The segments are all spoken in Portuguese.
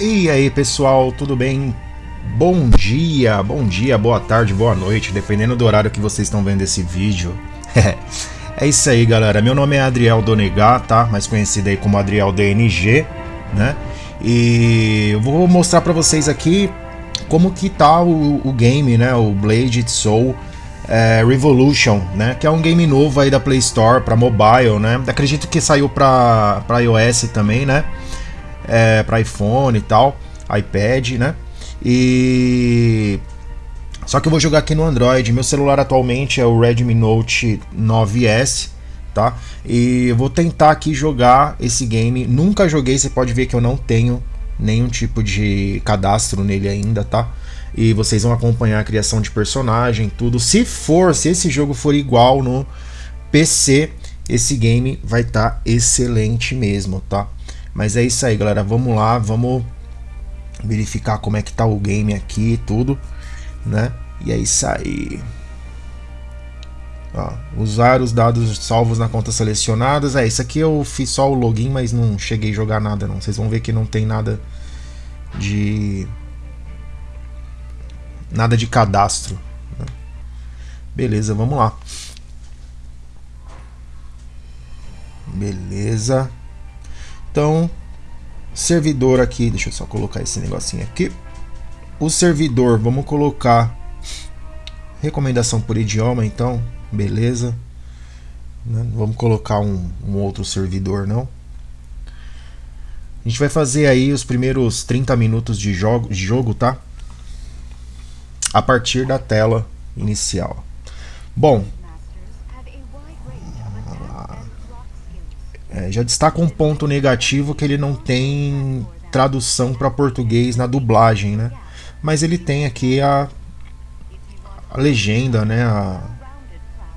E aí pessoal, tudo bem? Bom dia, bom dia, boa tarde, boa noite, dependendo do horário que vocês estão vendo esse vídeo. é isso aí galera, meu nome é Adriel Donegar, tá? Mais conhecido aí como Adriel DNG, né? E eu vou mostrar pra vocês aqui como que tá o, o game, né? O Blade Soul é, Revolution, né? Que é um game novo aí da Play Store para mobile, né? Acredito que saiu para para iOS também, né? É, para iPhone e tal, iPad, né? E só que eu vou jogar aqui no Android. Meu celular atualmente é o Redmi Note 9S, tá? E eu vou tentar aqui jogar esse game. Nunca joguei, você pode ver que eu não tenho nenhum tipo de cadastro nele ainda, tá? E vocês vão acompanhar a criação de personagem, tudo. Se for, se esse jogo for igual no PC, esse game vai estar tá excelente mesmo, tá? Mas é isso aí, galera. Vamos lá, vamos verificar como é que tá o game aqui e tudo, né? E é isso aí. Ó, usar os dados salvos na conta selecionadas. É, isso aqui eu fiz só o login, mas não cheguei a jogar nada não. Vocês vão ver que não tem nada de nada de cadastro. Né? Beleza, vamos lá. Beleza. Então, servidor aqui, deixa eu só colocar esse negocinho aqui. O servidor, vamos colocar recomendação por idioma, então, beleza. Né? Vamos colocar um, um outro servidor, não. A gente vai fazer aí os primeiros 30 minutos de jogo, de jogo tá? a partir da tela inicial. Bom, é, já destaca um ponto negativo que ele não tem tradução para português na dublagem, né? Mas ele tem aqui a, a legenda, né? A,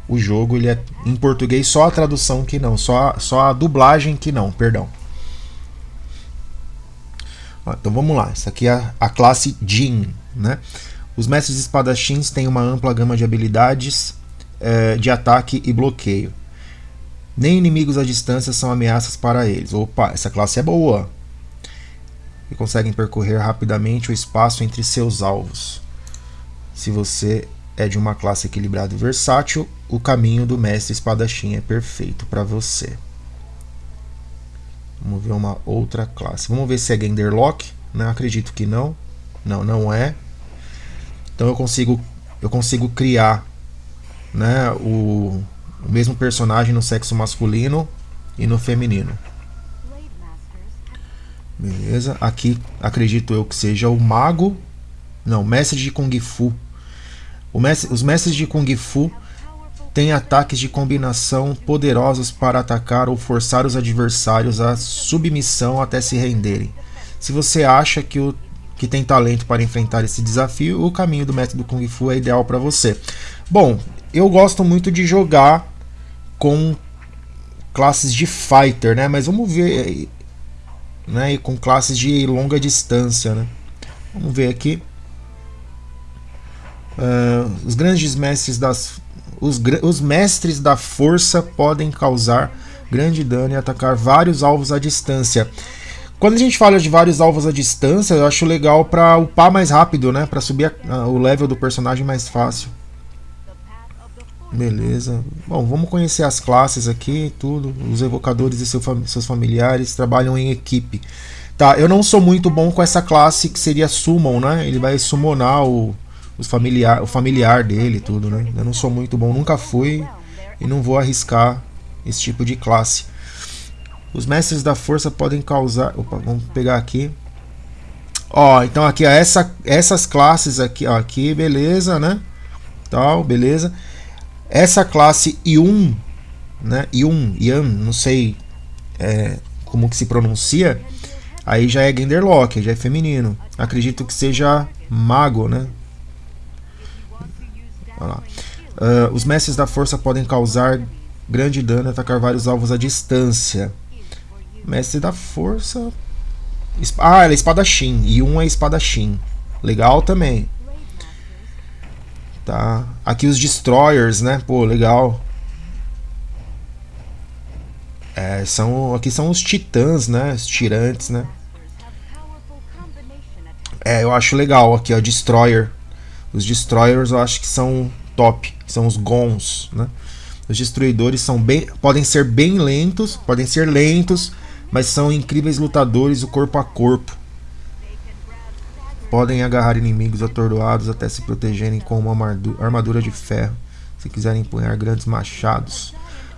o jogo ele é em português só a tradução que não, só a, só a dublagem que não, perdão. Então vamos lá, essa aqui é a classe Jin, né? Os mestres espadachins têm uma ampla gama de habilidades é, de ataque e bloqueio. Nem inimigos à distância são ameaças para eles. Opa, essa classe é boa! E conseguem percorrer rapidamente o espaço entre seus alvos. Se você é de uma classe equilibrada e versátil, o caminho do mestre espadachim é perfeito para você. Vamos ver uma outra classe. Vamos ver se é Genderlock. Não acredito que não. Não, não é. Então eu consigo, eu consigo criar né, o, o mesmo personagem no sexo masculino e no feminino. Beleza. Aqui acredito eu que seja o mago. Não, mestre de Kung Fu. Mestre, os mestres de Kung Fu têm ataques de combinação poderosos para atacar ou forçar os adversários à submissão até se renderem. Se você acha que o que tem talento para enfrentar esse desafio, o caminho do método Kung Fu é ideal para você. Bom, eu gosto muito de jogar com classes de fighter, né? Mas vamos ver, né? E com classes de longa distância, né? Vamos ver aqui. Uh, os grandes mestres das os, os mestres da força podem causar grande dano e atacar vários alvos à distância. Quando a gente fala de vários alvos à distância, eu acho legal para upar mais rápido, né? Para subir a, a, o level do personagem mais fácil. Beleza. Bom, vamos conhecer as classes aqui, tudo. Os evocadores e seu, seus familiares trabalham em equipe. Tá, eu não sou muito bom com essa classe que seria Summon, né? Ele vai summonar o, os familiar, o familiar dele tudo, né? Eu não sou muito bom, nunca fui e não vou arriscar esse tipo de classe. Os mestres da força podem causar... Opa, vamos pegar aqui. Ó, então aqui, ó, essa, essas classes aqui, ó, aqui, beleza, né? Tal, beleza. Essa classe I1, né? I1, Ian, não sei é, como que se pronuncia. Aí já é Genderlock, já é feminino. Acredito que seja mago, né? Uh, os mestres da força podem causar grande dano e atacar vários alvos à distância. Mestre da Força. Ah, ela é espadachim. E um é espadachim. Legal também. Tá. Aqui os Destroyers, né? Pô, legal. É, são, aqui são os titãs, né? Os tirantes, né? É, eu acho legal aqui, ó, Destroyer. Os Destroyers eu acho que são top, são os Gons, né? Os destruidores são bem, podem ser bem lentos, podem ser lentos, mas são incríveis lutadores o corpo a corpo. Podem agarrar inimigos atordoados até se protegerem com uma armadura de ferro, se quiserem empunhar grandes machados.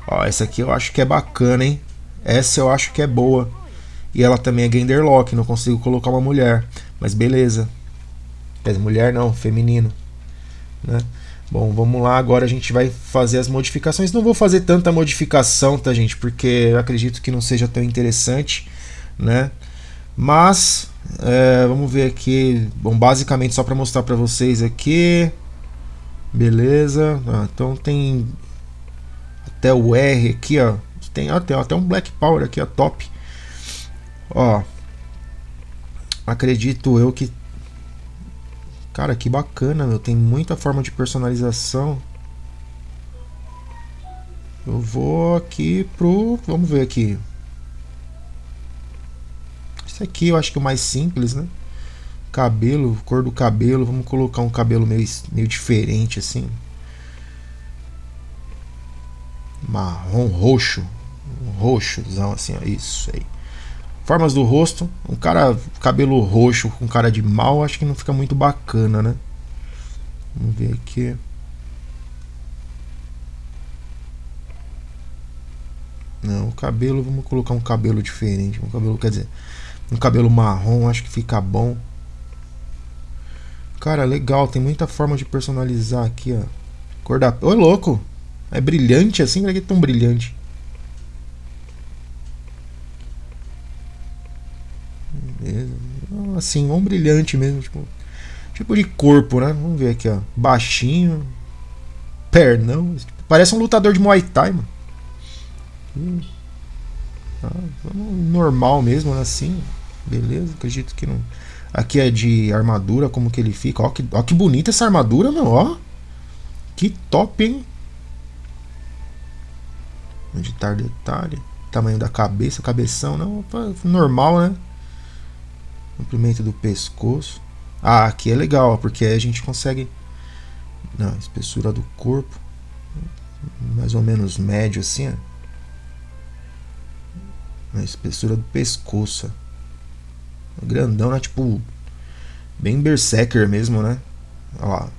Ó, essa aqui eu acho que é bacana, hein? Essa eu acho que é boa. E ela também é Genderlock, não consigo colocar uma mulher. Mas beleza. Mulher não, feminino. Né? Bom, vamos lá, agora a gente vai fazer as modificações. Não vou fazer tanta modificação, tá, gente? Porque eu acredito que não seja tão interessante, né? Mas, é, vamos ver aqui. Bom, basicamente só para mostrar para vocês aqui. Beleza. Ah, então tem até o R aqui, ó. Tem até, até um Black Power aqui, ó, top. Ó. Acredito eu que Cara, que bacana, meu. Tem muita forma de personalização. Eu vou aqui pro... Vamos ver aqui. Esse aqui eu acho que é o mais simples, né? Cabelo, cor do cabelo. Vamos colocar um cabelo meio, meio diferente, assim. Marrom roxo. Um roxozão, assim, ó. Isso aí. Formas do rosto. Um cara cabelo roxo com cara de mal, acho que não fica muito bacana, né? Vamos ver aqui. Não, o cabelo, vamos colocar um cabelo diferente. Um cabelo, quer dizer, um cabelo marrom, acho que fica bom. Cara, legal, tem muita forma de personalizar aqui, ó. Cor da... Ô, louco! É brilhante assim? Por que é tão brilhante? Assim, um brilhante mesmo, tipo, tipo de corpo, né? Vamos ver aqui, ó. Baixinho, pernão, parece um lutador de Muay Thai, mano. Ah, normal mesmo, né? assim. Beleza, acredito que não. Aqui é de armadura, como que ele fica. Ó que, ó que bonita essa armadura, meu, ó. Que top, hein? Editar detalhe. Tamanho da cabeça, cabeção, não. Normal, né? comprimento do pescoço. Ah, aqui é legal, porque a gente consegue na espessura do corpo, mais ou menos médio assim, ó. na espessura do pescoço. Grandão, né? Tipo, bem berserker mesmo, né? Olha lá.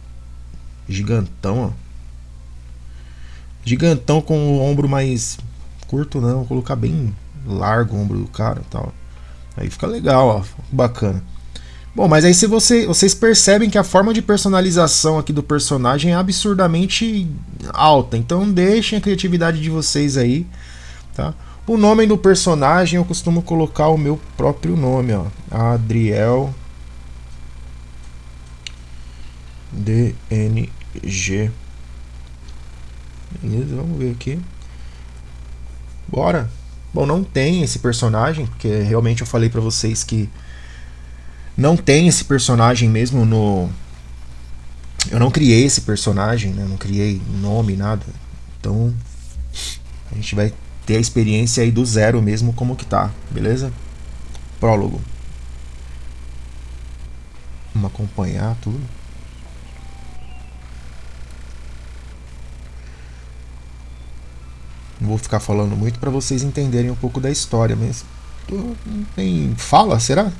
Gigantão, ó. Gigantão com o ombro mais curto, não. Vou colocar bem largo o ombro do cara tal. Aí fica legal, ó, bacana. Bom, mas aí se você, vocês percebem que a forma de personalização aqui do personagem é absurdamente alta. Então deixem a criatividade de vocês aí, tá? O nome do personagem eu costumo colocar o meu próprio nome, ó. Adriel DNG. Beleza, vamos ver aqui. Bora. Bom, não tem esse personagem, porque realmente eu falei para vocês que não tem esse personagem mesmo no... Eu não criei esse personagem, né? não criei nome, nada. Então, a gente vai ter a experiência aí do zero mesmo como que tá, beleza? Prólogo. Vamos acompanhar tudo. Não vou ficar falando muito para vocês entenderem um pouco da história, mas tem fala, será?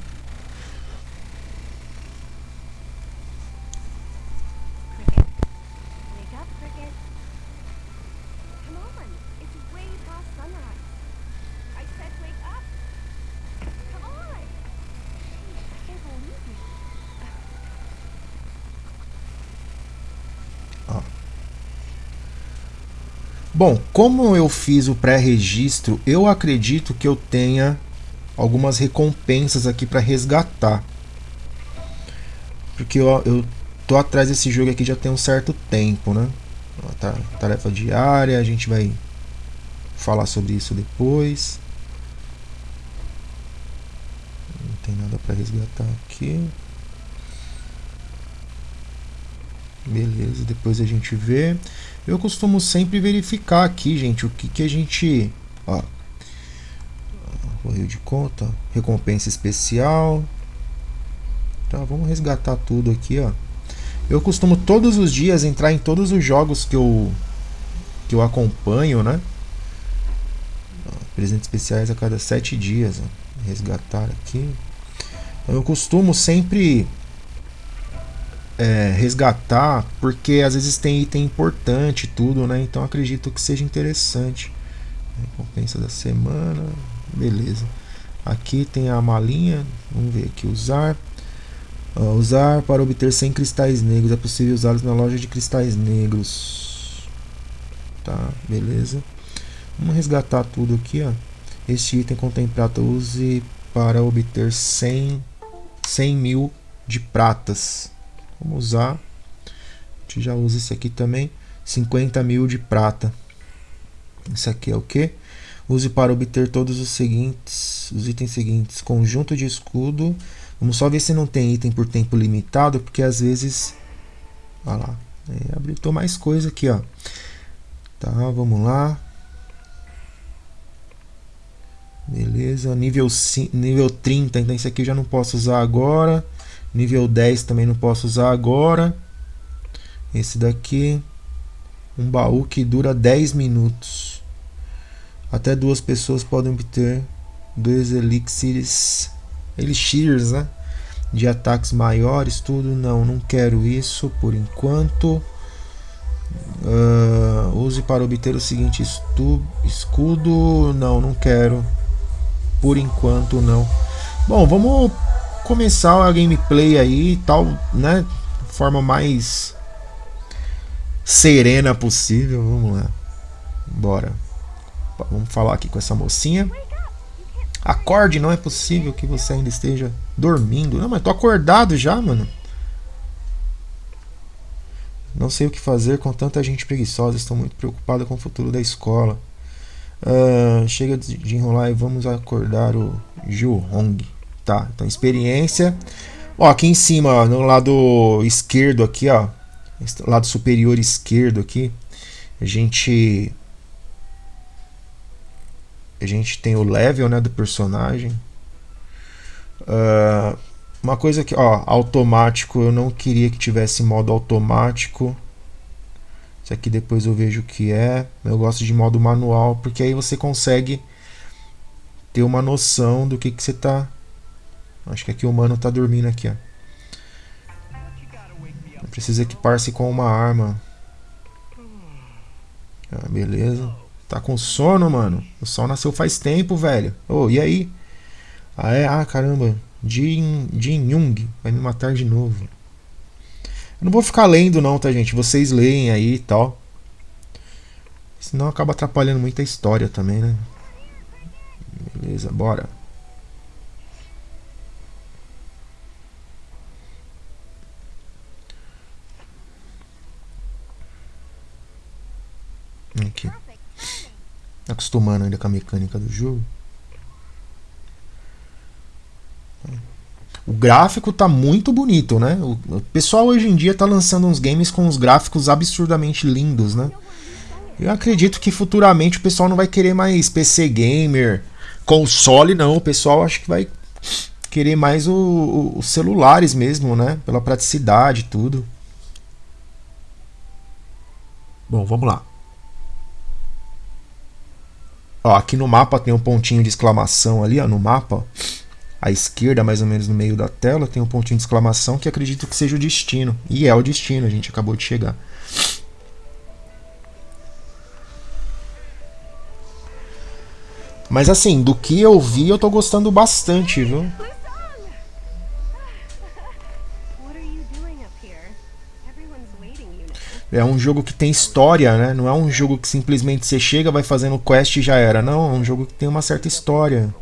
Bom, como eu fiz o pré-registro, eu acredito que eu tenha algumas recompensas aqui para resgatar. Porque eu, eu tô atrás desse jogo aqui já tem um certo tempo, né? Tá, tarefa diária, a gente vai falar sobre isso depois. Não tem nada para resgatar aqui. Beleza, depois a gente vê. Eu costumo sempre verificar aqui, gente, o que, que a gente... Ó, correio de conta, recompensa especial. Tá, vamos resgatar tudo aqui, ó. Eu costumo todos os dias entrar em todos os jogos que eu que eu acompanho, né? Presentes especiais a cada sete dias. Ó. Resgatar aqui. Então, eu costumo sempre é, resgatar, porque às vezes tem item importante tudo, né? Então acredito que seja interessante. Recompensa da semana. Beleza. Aqui tem a malinha. Vamos ver aqui. Usar. Uh, usar para obter 100 cristais negros. É possível usá-los na loja de cristais negros. Tá, beleza. Vamos resgatar tudo aqui, ó. Este item contém prata. Use para obter 100, 100 mil de pratas. Vamos usar. A gente já usa esse aqui também. 50 mil de prata. Isso aqui é o que? Use para obter todos os seguintes, os itens seguintes. Conjunto de escudo. Vamos só ver se não tem item por tempo limitado, porque às vezes... Olha lá. É, abriu mais coisa aqui, ó. Tá, vamos lá. Beleza, nível, nível 30, então esse aqui eu já não posso usar agora. Nível 10 também não posso usar agora. Esse daqui, um baú que dura 10 minutos. Até duas pessoas podem obter dois elixirs, elixirs né? de ataques maiores, tudo. Não, não quero isso por enquanto. Uh, use para obter o seguinte escudo. Não, não quero. Por enquanto não. Bom, vamos começar a gameplay aí, tal, né? Forma mais serena possível. Vamos lá. Bora. Vamos falar aqui com essa mocinha. Acorde, não é possível que você ainda esteja dormindo. Não, mas tô acordado já, mano. Não sei o que fazer com tanta gente preguiçosa. Estou muito preocupado com o futuro da escola. Uh, chega de enrolar e vamos acordar o Ju Hong. Tá, então experiência. Ó, aqui em cima, ó, no lado esquerdo aqui, ó. Lado superior esquerdo aqui. A gente a gente tem o level né, do personagem. Uh, uma coisa que, ó, automático, eu não queria que tivesse modo automático. Isso aqui depois eu vejo o que é. Eu gosto de modo manual, porque aí você consegue ter uma noção do que, que você tá. Acho que aqui o humano tá dormindo aqui, ó. Precisa equipar-se com uma arma. Ah, beleza. Tá com sono, mano? O sol nasceu faz tempo, velho. Oh, e aí? Ah, é? Ah, caramba. Jin, Jin Young vai me matar de novo. Eu não vou ficar lendo não, tá, gente? Vocês leem aí e tal. Senão acaba atrapalhando muita história também, né? Beleza, bora. Aqui acostumando ainda com a mecânica do jogo. O gráfico tá muito bonito, né? O pessoal hoje em dia tá lançando uns games com uns gráficos absurdamente lindos, né? Eu acredito que futuramente o pessoal não vai querer mais PC gamer, console não, o pessoal acho que vai querer mais os celulares mesmo, né? Pela praticidade e tudo. Bom, vamos lá. Ó, aqui no mapa tem um pontinho de exclamação ali, ó, no mapa, à esquerda, mais ou menos no meio da tela, tem um pontinho de exclamação que acredito que seja o destino. E é o destino, a gente acabou de chegar. Mas assim, do que eu vi, eu tô gostando bastante, viu? É um jogo que tem história, né? Não é um jogo que simplesmente você chega, vai fazendo quest e já era. Não, é um jogo que tem uma certa história.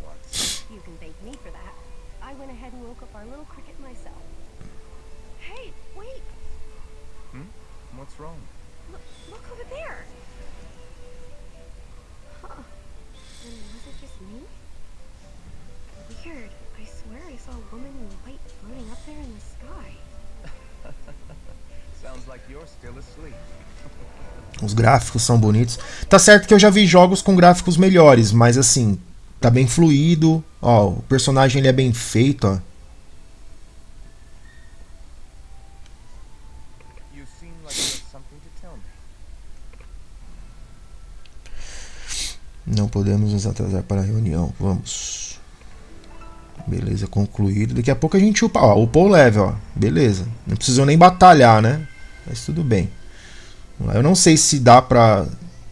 gráficos são bonitos. Tá certo que eu já vi jogos com gráficos melhores, mas assim, tá bem fluido. Ó, o personagem ele é bem feito, ó. Não podemos nos atrasar para a reunião. Vamos. Beleza, concluído. Daqui a pouco a gente upa. Ó, upou o level, ó. Beleza. Não precisou nem batalhar, né? Mas tudo bem. Eu não sei se dá pra.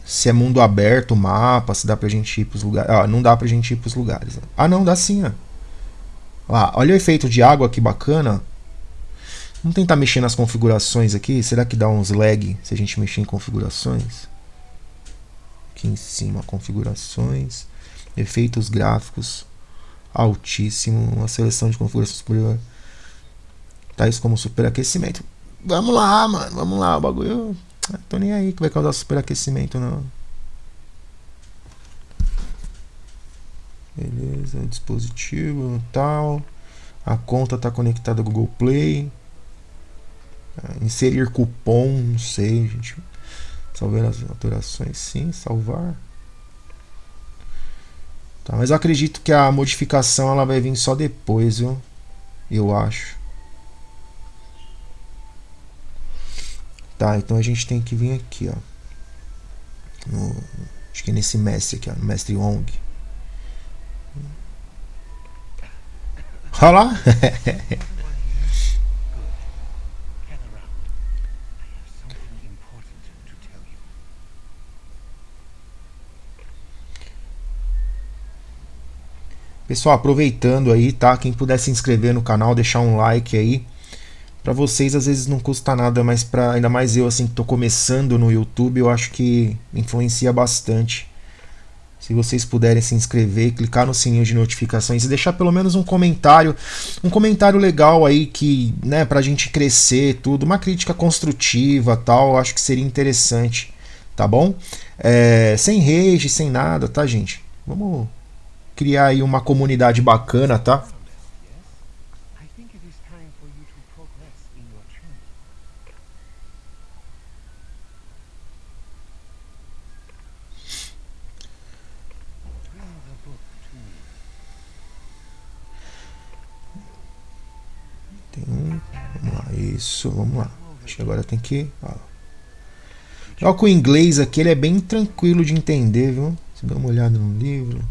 Se é mundo aberto mapa, se dá pra gente ir pros lugares. Ah, não dá pra gente ir pros lugares. Ah, não, dá sim, ó. Ah, olha o efeito de água que bacana. Vamos tentar mexer nas configurações aqui. Será que dá uns lag se a gente mexer em configurações? Aqui em cima, configurações, efeitos gráficos, altíssimo, uma seleção de configurações superior. Tais como superaquecimento. Vamos lá, mano, vamos lá, o bagulho. Ah, tô nem aí que vai causar superaquecimento, não. Beleza, dispositivo tal. A conta está conectada ao Google Play. É, inserir cupom, não sei, gente. Salvar as alterações, sim, salvar. Tá, mas eu acredito que a modificação ela vai vir só depois, viu? Eu acho. Tá, então a gente tem que vir aqui, ó. No, acho que é nesse mestre aqui, ó, no mestre Ong. Olha lá. Pessoal, aproveitando aí, tá? Quem puder se inscrever no canal, deixar um like aí. Para vocês às vezes não custa nada, mas para ainda mais eu assim que tô começando no YouTube, eu acho que influencia bastante. Se vocês puderem se inscrever, clicar no sininho de notificações e deixar pelo menos um comentário, um comentário legal aí que, né, pra gente crescer, tudo, uma crítica construtiva, tal, acho que seria interessante, tá bom? É, sem rage, sem nada, tá, gente? Vamos criar aí uma comunidade bacana, tá? Tem um, vamos lá, isso, vamos lá. Acho que agora tem que. Ó. Com o inglês aqui ele é bem tranquilo de entender, viu? Se dá uma olhada no livro.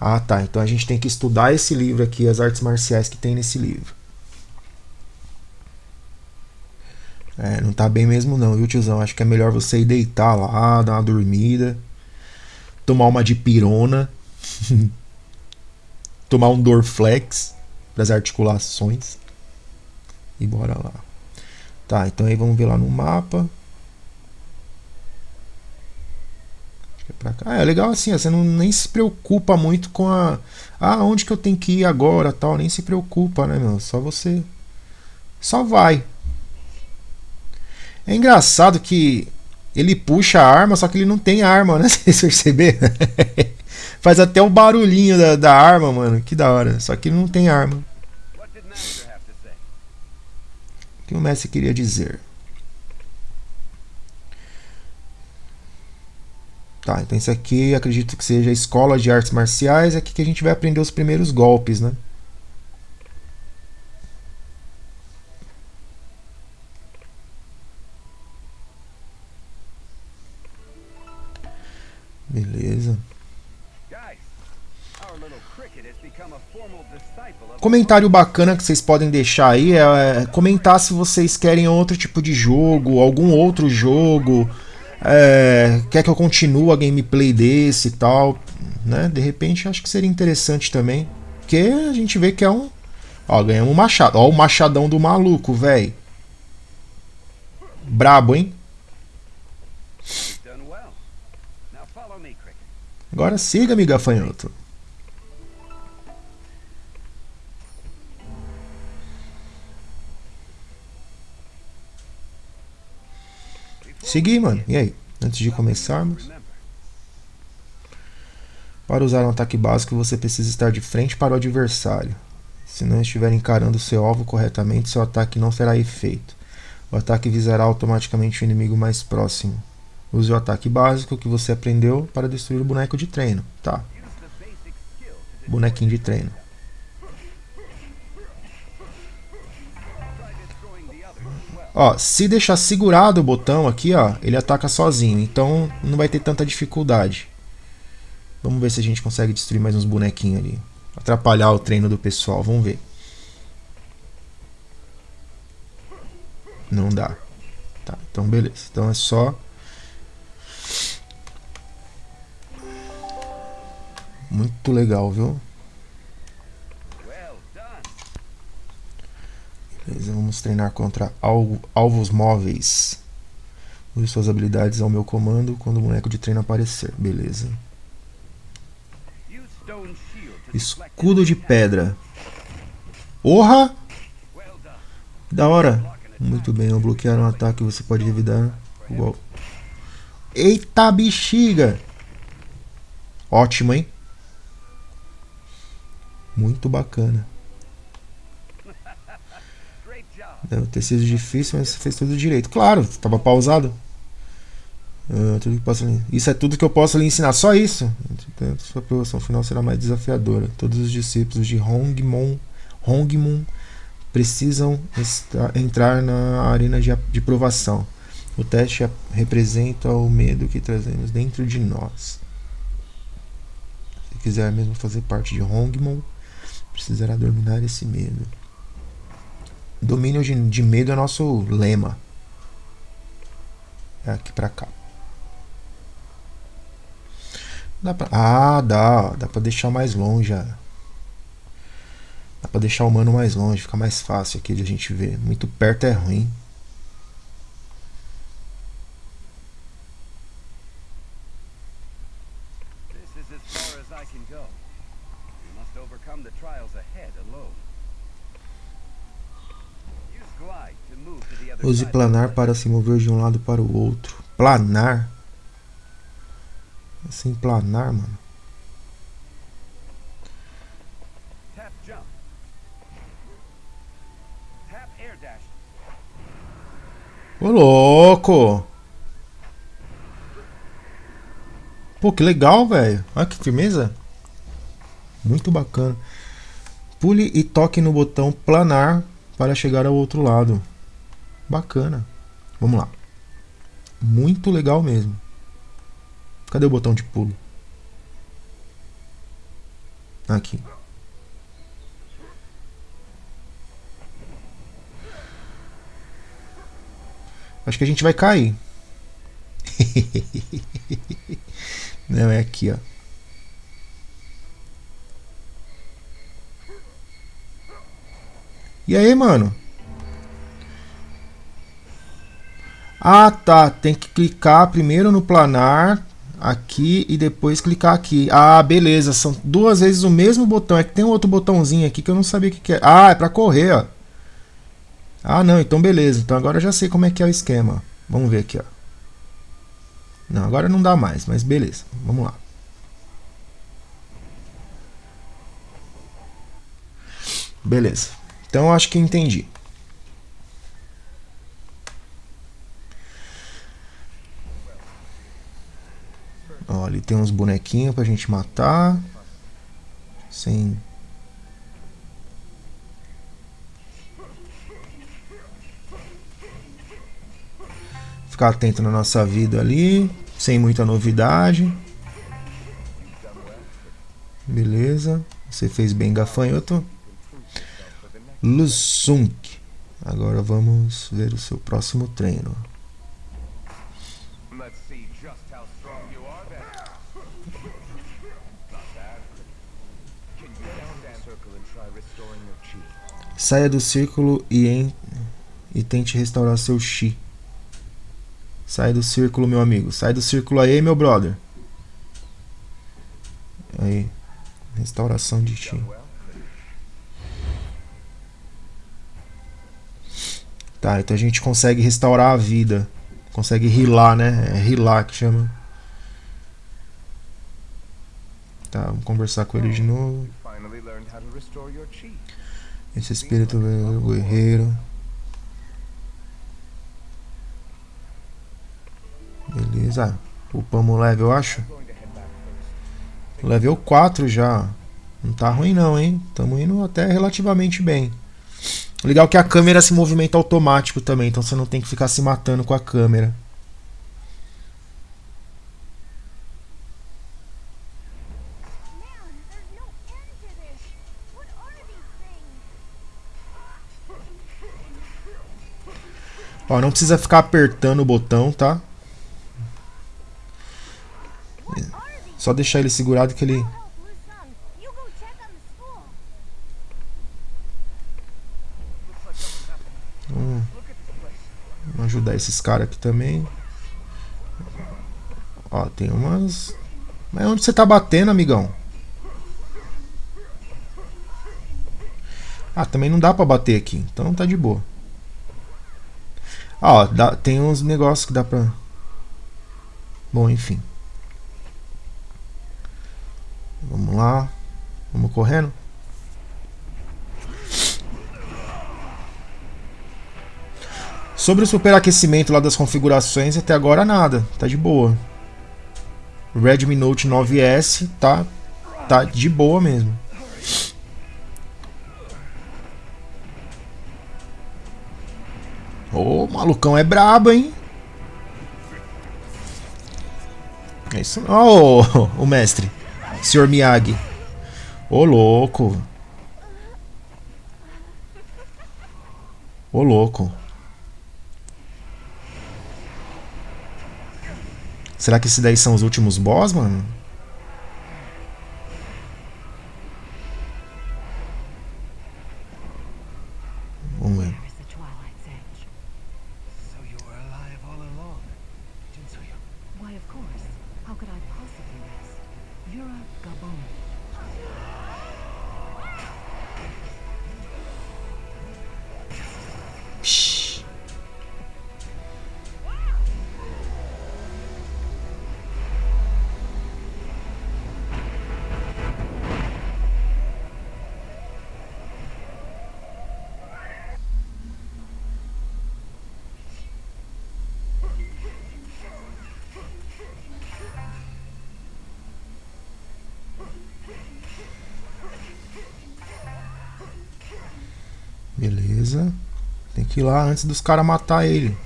Ah, tá. Então a gente tem que estudar esse livro aqui, as artes marciais que tem nesse livro. É, não tá bem mesmo não, viu, tiozão? Acho que é melhor você ir deitar lá, dar uma dormida, tomar uma de pirona, tomar um Dorflex para as articulações e bora lá. Tá, então aí vamos ver lá no mapa. pra cá. É legal assim, você não, nem se preocupa muito com a. Ah, onde que eu tenho que ir agora tal. Nem se preocupa, né, meu? Só você. Só vai. É engraçado que ele puxa a arma, só que ele não tem arma, né? Vocês perceberam? Faz até o barulhinho da, da arma, mano. Que da hora. Só que não tem arma. O que o Messi queria dizer? Tá, então isso aqui acredito que seja a escola de artes marciais, é aqui que a gente vai aprender os primeiros golpes, né? Beleza. Comentário bacana que vocês podem deixar aí é, é comentar se vocês querem outro tipo de jogo, algum outro jogo, é, quer que eu continue a gameplay desse e tal, né? De repente acho que seria interessante também. Porque a gente vê que é um. Ó, ganhamos um machado. Ó, o machadão do maluco, velho. Brabo, hein? Agora siga-me, gafanhoto. Seguir, mano. E aí? Antes de começarmos. Para usar um ataque básico, você precisa estar de frente para o adversário. Se não estiver encarando seu alvo corretamente, seu ataque não terá efeito. O ataque visará automaticamente o inimigo mais próximo. Use o ataque básico que você aprendeu para destruir o boneco de treino. Tá. Bonequinho de treino. Ó, se deixar segurado o botão aqui, ó, ele ataca sozinho. Então não vai ter tanta dificuldade. Vamos ver se a gente consegue destruir mais uns bonequinhos ali. Atrapalhar o treino do pessoal, vamos ver. Não dá. Tá, então beleza. Então é só... Muito legal, viu? Beleza, vamos treinar contra alvos móveis. Use suas habilidades ao meu comando quando o boneco de treino aparecer. Beleza. Escudo de pedra. Orra! Da hora. Muito bem, ao bloquear um ataque você pode revidar igual. Eita bexiga! Ótimo, hein? Muito bacana. Deve ter sido difícil, mas fez tudo direito. Claro, estava pausado. Posso, isso é tudo que eu posso lhe ensinar. Só isso. Sua aprovação final será mais desafiadora. Todos os discípulos de Hongmon, Hongmon precisam entrar na arena de, de provação. O teste representa o medo que trazemos dentro de nós. Se quiser mesmo fazer parte de Hongmon, precisará dominar esse medo. Domínio de, de medo é nosso lema. É aqui pra cá. Dá pra... Ah, dá. Dá pra deixar mais longe. Dá pra deixar o mano mais longe, fica mais fácil aqui de a gente ver. Muito perto é ruim. Use planar para se mover de um lado para o outro. Planar? Assim, planar, mano. Ô louco! Pô, que legal, velho. Olha que firmeza. Muito bacana. Pule e toque no botão planar para chegar ao outro lado. Bacana. Vamos lá. Muito legal mesmo. Cadê o botão de pulo? Aqui. Acho que a gente vai cair. Não, é aqui, ó. E aí, mano? Ah, tá. Tem que clicar primeiro no planar aqui e depois clicar aqui. Ah, beleza. São duas vezes o mesmo botão. É que tem um outro botãozinho aqui que eu não sabia o que, que é. Ah, é pra correr, ó. Ah, não, então beleza. Então agora eu já sei como é que é o esquema. Vamos ver aqui, ó. Não, agora não dá mais, mas beleza. Vamos lá. Beleza. Então acho que entendi. Ó, ali tem uns bonequinhos pra gente matar. Sem ficar atento na nossa vida ali, sem muita novidade. Beleza, você fez bem gafanhoto. Lusunk. Agora vamos ver o seu próximo treino. Saia do círculo e, em, e tente restaurar seu chi. Sai do círculo, meu amigo. Sai do círculo aí, meu brother. Aí. Restauração de ti. Tá, então a gente consegue restaurar a vida. Consegue rilar, né? É rilar que chama. Tá, vamos conversar com ele de novo. Esse espírito guerreiro. Beleza. Upamos o level, eu acho. Level 4 já. Não tá ruim não, hein? Estamos indo até relativamente bem. Legal é que a câmera se movimenta automático também, então você não tem que ficar se matando com a câmera. Ó, não precisa ficar apertando o botão, tá? Só deixar ele segurado que ele... Hum. Vamos ajudar esses caras aqui também. Ó, tem umas... Mas onde você tá batendo, amigão? Ah, também não dá pra bater aqui, então tá de boa. Ah, ó, dá, tem uns negócios que dá pra... Bom, enfim. Vamos lá. Vamos correndo. Sobre o superaquecimento lá das configurações, até agora nada. Tá de boa. Redmi Note 9S tá, tá de boa mesmo. Malucão é brabo, hein? É isso. Ó, oh, o mestre. Senhor Miyagi. Ô, louco. Ô, louco. Será que esses daí são os últimos boss, mano? Que ir lá antes dos caras matar ele.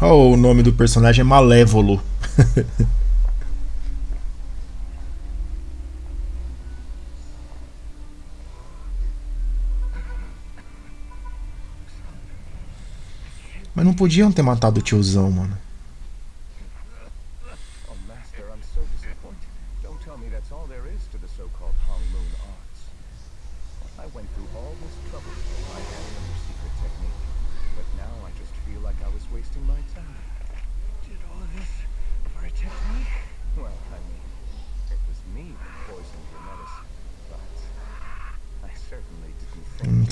Oh, o nome do personagem é Malévolo. Mas não podiam ter matado o tiozão, mano.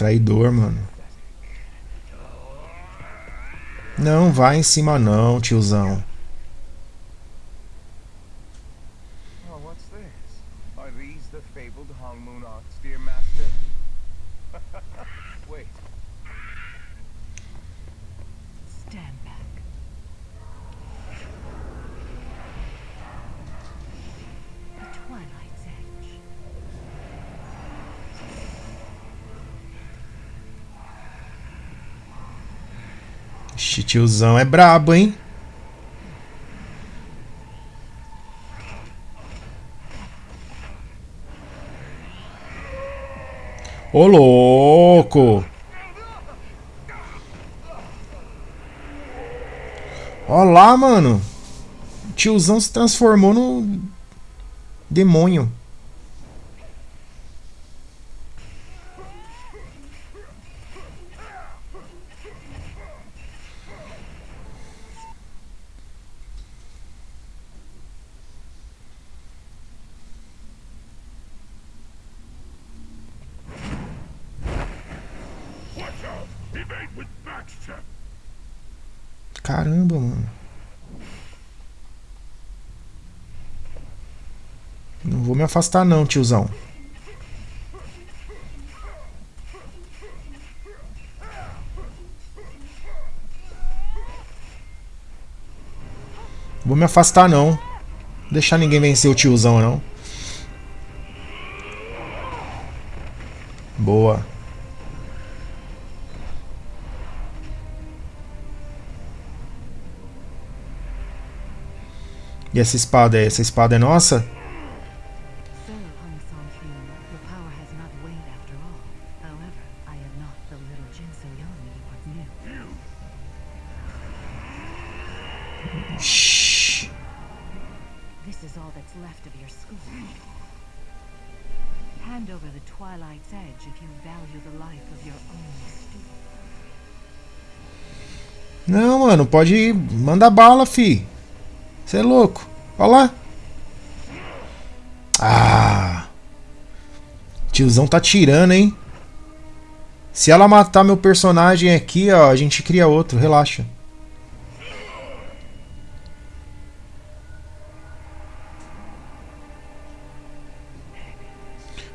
Traidor, mano. Não vai em cima não, tiozão. Tiozão é brabo, hein? Ô, louco! Ó lá, mano. O tiozão se transformou no demônio. afastar não, tiozão. Vou me afastar não. Vou deixar ninguém vencer o tiozão não. Boa. E essa espada é? Essa espada é nossa? Mano, pode ir. Manda bala, fi. Você é louco. Olha lá. Ah. Tiozão tá tirando, hein? Se ela matar meu personagem aqui, ó, a gente cria outro, relaxa.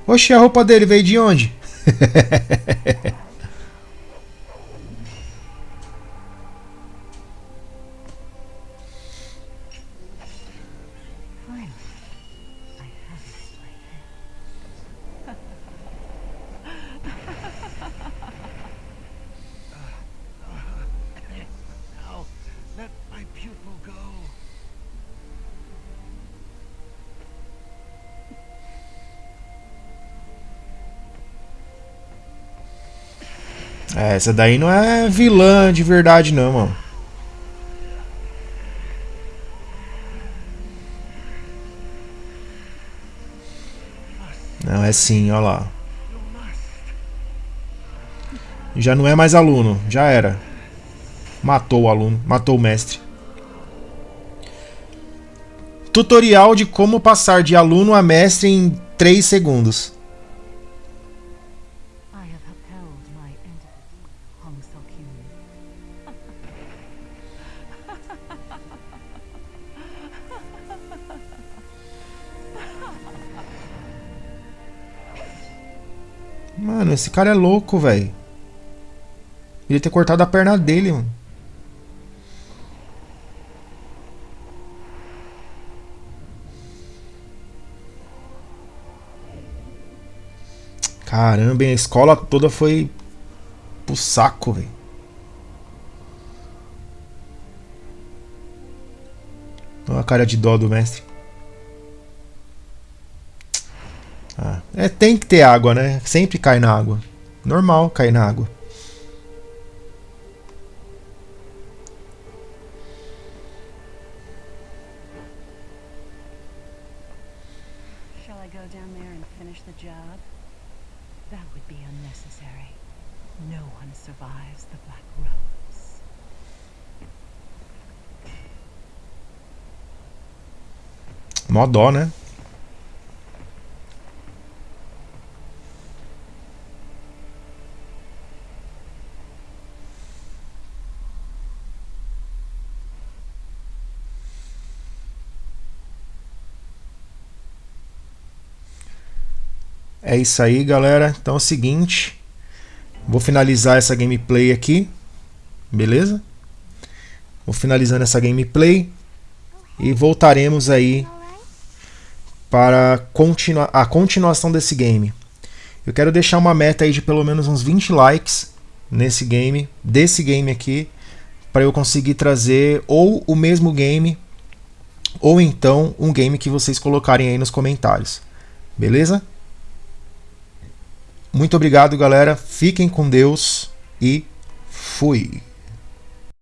Oxe, a roupa dele veio de onde? essa daí não é vilã de verdade, não, mano. Não, é sim, olha lá. Já não é mais aluno, já era. Matou o aluno, matou o mestre. Tutorial de como passar de aluno a mestre em 3 segundos. Mano, esse cara é louco, velho. Ele ter cortado a perna dele, mano. Caramba, hein? a escola toda foi pro saco, velho. Olha a cara de dó do mestre. Ah, é, tem que ter água, né? Sempre cai na água. Normal cair na água. Shall I go É isso aí, galera. Então é o seguinte. Vou finalizar essa gameplay aqui. Beleza? Vou finalizando essa gameplay. E voltaremos aí para continua a continuação desse game. Eu quero deixar uma meta aí de pelo menos uns 20 likes nesse game, desse game aqui, para eu conseguir trazer ou o mesmo game ou então um game que vocês colocarem aí nos comentários. Beleza? Muito obrigado, galera. Fiquem com Deus e fui.